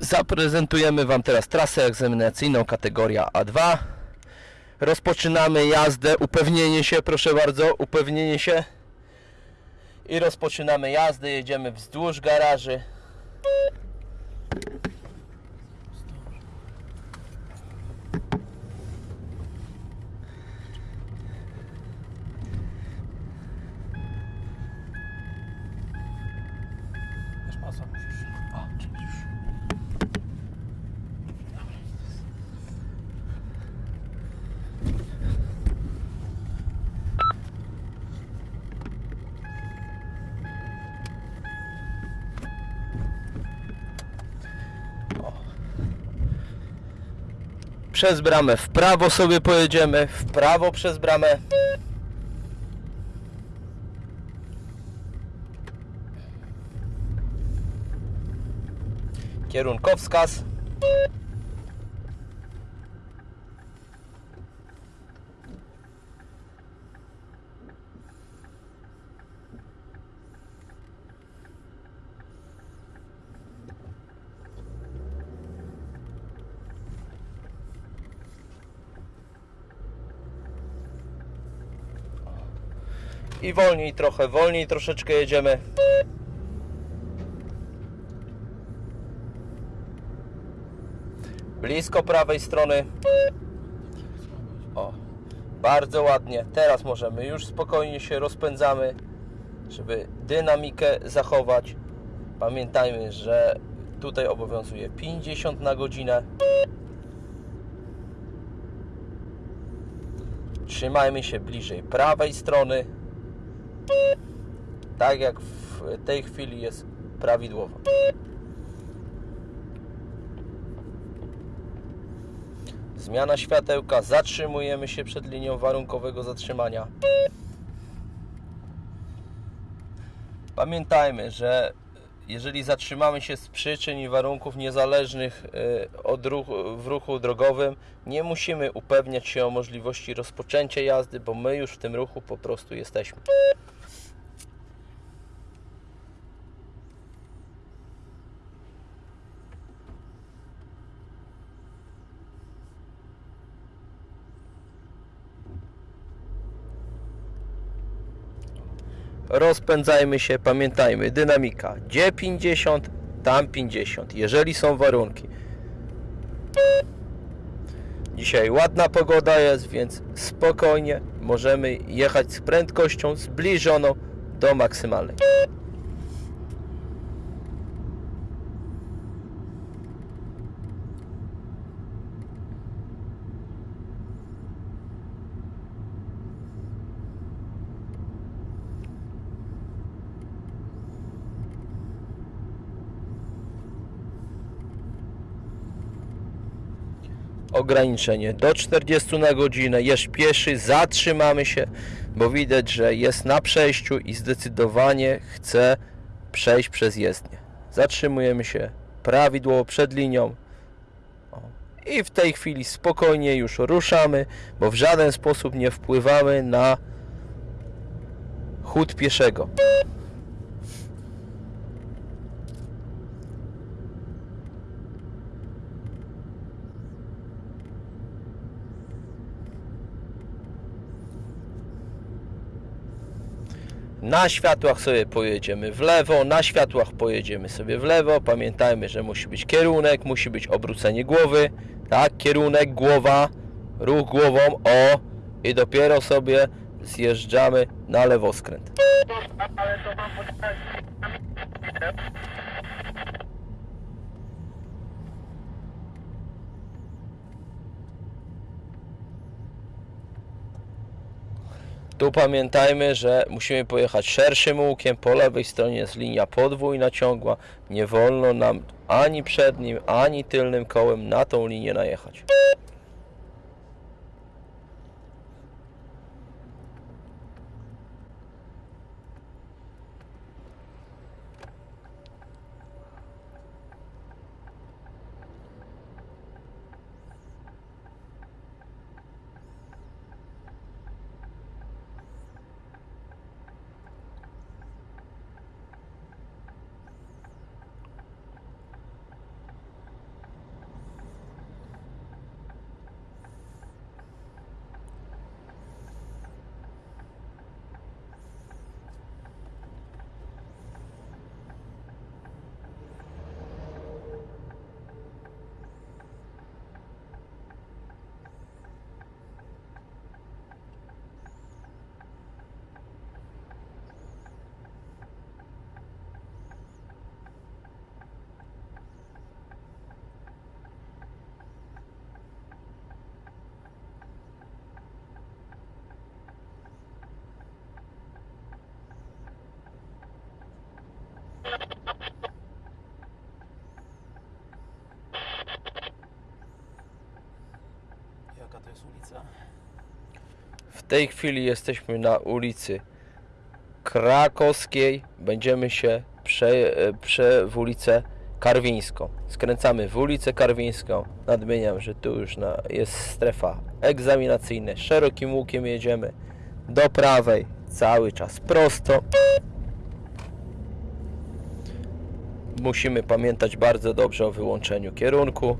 Zaprezentujemy Wam teraz trasę egzaminacyjną kategoria A2. Rozpoczynamy jazdę, upewnienie się, proszę bardzo, upewnienie się. I rozpoczynamy jazdę, jedziemy wzdłuż garaży. Wiesz musisz? O, czyli już. Przez bramę w prawo sobie pojedziemy, w prawo przez bramę. Kierunkowskaz. I wolniej trochę, wolniej troszeczkę jedziemy. Blisko prawej strony. O, bardzo ładnie. Teraz możemy już spokojnie się rozpędzamy, żeby dynamikę zachować. Pamiętajmy, że tutaj obowiązuje 50 na godzinę. Trzymajmy się bliżej prawej strony. Tak jak w tej chwili jest prawidłowo. Zmiana światełka, zatrzymujemy się przed linią warunkowego zatrzymania. Pamiętajmy, że jeżeli zatrzymamy się z przyczyn i warunków niezależnych y, od ruchu, w ruchu drogowym, nie musimy upewniać się o możliwości rozpoczęcia jazdy, bo my już w tym ruchu po prostu jesteśmy. Rozpędzajmy się, pamiętajmy, dynamika, gdzie 50, tam 50, jeżeli są warunki. Dzisiaj ładna pogoda jest, więc spokojnie możemy jechać z prędkością zbliżoną do maksymalnej. Ograniczenie do 40 na godzinę, jest pieszy, zatrzymamy się, bo widać, że jest na przejściu i zdecydowanie chce przejść przez jezdnię. Zatrzymujemy się prawidłowo przed linią i w tej chwili spokojnie już ruszamy, bo w żaden sposób nie wpływamy na chód pieszego. Na światłach sobie pojedziemy w lewo, na światłach pojedziemy sobie w lewo. Pamiętajmy, że musi być kierunek, musi być obrócenie głowy. Tak, kierunek, głowa, ruch głową, o i dopiero sobie zjeżdżamy na lewoskręt. Tu pamiętajmy, że musimy pojechać szerszym łukiem. Po lewej stronie jest linia podwójna ciągła. Nie wolno nam ani przednim, ani tylnym kołem na tą linię najechać. Ulica. W tej chwili jesteśmy na ulicy Krakowskiej. Będziemy się prze, e, prze w ulicę Karwińską. Skręcamy w ulicę Karwińską. Nadmieniam, że tu już na, jest strefa egzaminacyjna. Szerokim łukiem jedziemy do prawej. Cały czas prosto. Musimy pamiętać bardzo dobrze o wyłączeniu kierunku.